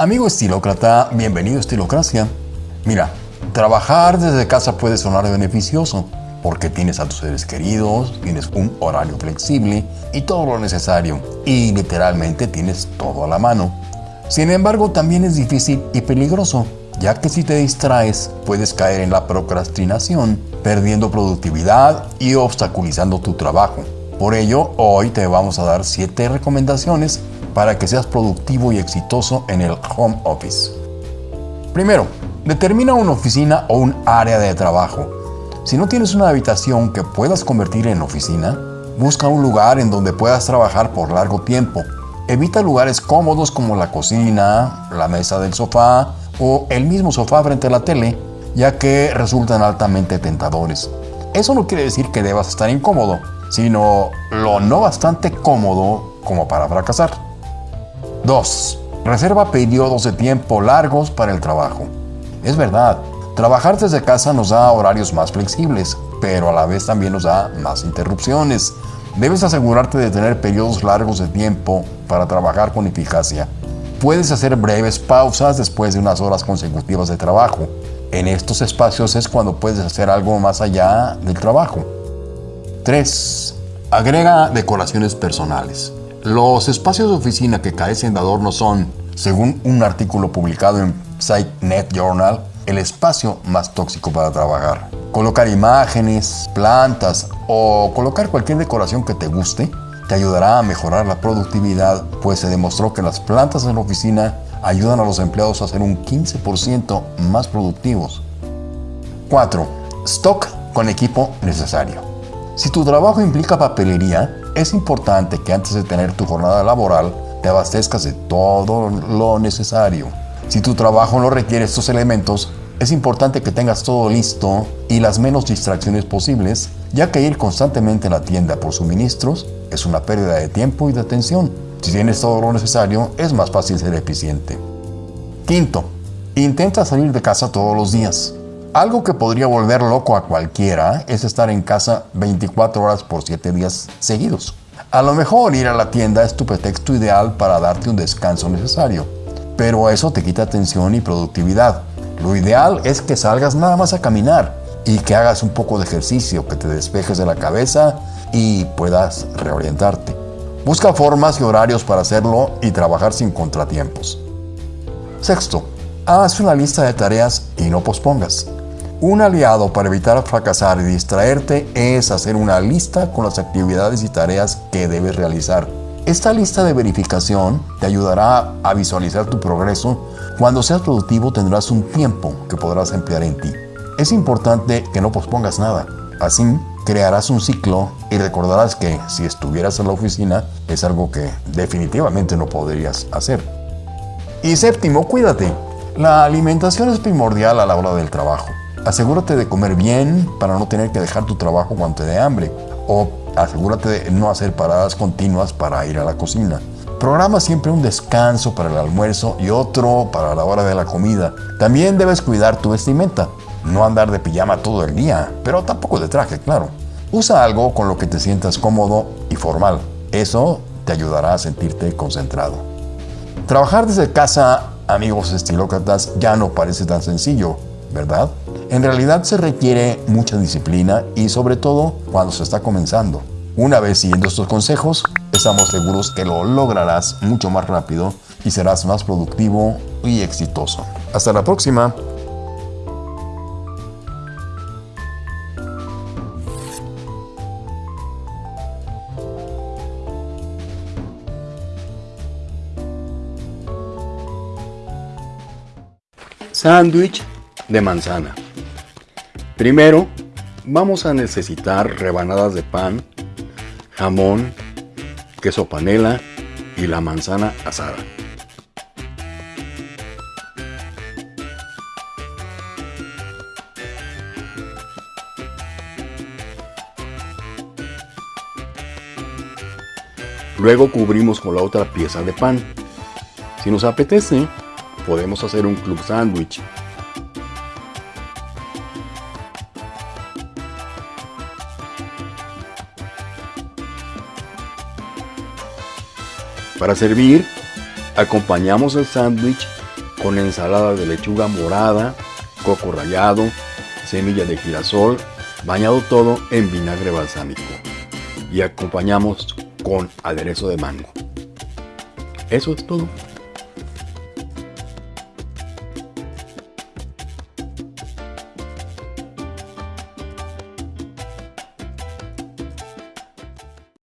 Amigo estilócrata, bienvenido a Estilocracia. Mira, trabajar desde casa puede sonar beneficioso porque tienes a tus seres queridos, tienes un horario flexible y todo lo necesario y literalmente tienes todo a la mano. Sin embargo, también es difícil y peligroso, ya que si te distraes puedes caer en la procrastinación, perdiendo productividad y obstaculizando tu trabajo. Por ello, hoy te vamos a dar 7 recomendaciones para que seas productivo y exitoso en el home office. Primero, determina una oficina o un área de trabajo. Si no tienes una habitación que puedas convertir en oficina, busca un lugar en donde puedas trabajar por largo tiempo. Evita lugares cómodos como la cocina, la mesa del sofá o el mismo sofá frente a la tele, ya que resultan altamente tentadores. Eso no quiere decir que debas estar incómodo, sino lo no bastante cómodo como para fracasar. 2. Reserva periodos de tiempo largos para el trabajo. Es verdad, trabajar desde casa nos da horarios más flexibles, pero a la vez también nos da más interrupciones. Debes asegurarte de tener periodos largos de tiempo para trabajar con eficacia. Puedes hacer breves pausas después de unas horas consecutivas de trabajo. En estos espacios es cuando puedes hacer algo más allá del trabajo. 3. Agrega decoraciones personales. Los espacios de oficina que carecen de adornos son, según un artículo publicado en SiteNet Journal, el espacio más tóxico para trabajar. Colocar imágenes, plantas o colocar cualquier decoración que te guste te ayudará a mejorar la productividad, pues se demostró que las plantas en la oficina ayudan a los empleados a ser un 15% más productivos. 4. Stock con equipo necesario. Si tu trabajo implica papelería, es importante que antes de tener tu jornada laboral te abastezcas de todo lo necesario. Si tu trabajo no requiere estos elementos, es importante que tengas todo listo y las menos distracciones posibles, ya que ir constantemente a la tienda por suministros es una pérdida de tiempo y de atención. Si tienes todo lo necesario, es más fácil ser eficiente. Quinto, intenta salir de casa todos los días. Algo que podría volver loco a cualquiera es estar en casa 24 horas por 7 días seguidos. A lo mejor ir a la tienda es tu pretexto ideal para darte un descanso necesario, pero eso te quita atención y productividad. Lo ideal es que salgas nada más a caminar y que hagas un poco de ejercicio, que te despejes de la cabeza y puedas reorientarte. Busca formas y horarios para hacerlo y trabajar sin contratiempos. Sexto, haz una lista de tareas y no pospongas. Un aliado para evitar fracasar y distraerte es hacer una lista con las actividades y tareas que debes realizar. Esta lista de verificación te ayudará a visualizar tu progreso. Cuando seas productivo tendrás un tiempo que podrás emplear en ti. Es importante que no pospongas nada. Así crearás un ciclo y recordarás que si estuvieras en la oficina es algo que definitivamente no podrías hacer. Y séptimo, cuídate. La alimentación es primordial a la hora del trabajo. Asegúrate de comer bien para no tener que dejar tu trabajo cuando te dé hambre. O asegúrate de no hacer paradas continuas para ir a la cocina. Programa siempre un descanso para el almuerzo y otro para la hora de la comida. También debes cuidar tu vestimenta. No andar de pijama todo el día, pero tampoco de traje, claro. Usa algo con lo que te sientas cómodo y formal. Eso te ayudará a sentirte concentrado. Trabajar desde casa, amigos estilócratas, ya no parece tan sencillo, ¿verdad? En realidad se requiere mucha disciplina y sobre todo cuando se está comenzando. Una vez siguiendo estos consejos, estamos seguros que lo lograrás mucho más rápido y serás más productivo y exitoso. Hasta la próxima. Sándwich de manzana. Primero, vamos a necesitar rebanadas de pan, jamón, queso panela y la manzana asada. Luego cubrimos con la otra pieza de pan. Si nos apetece, podemos hacer un club sándwich Para servir, acompañamos el sándwich con ensalada de lechuga morada, coco rallado, semillas de girasol, bañado todo en vinagre balsámico. Y acompañamos con aderezo de mango. Eso es todo.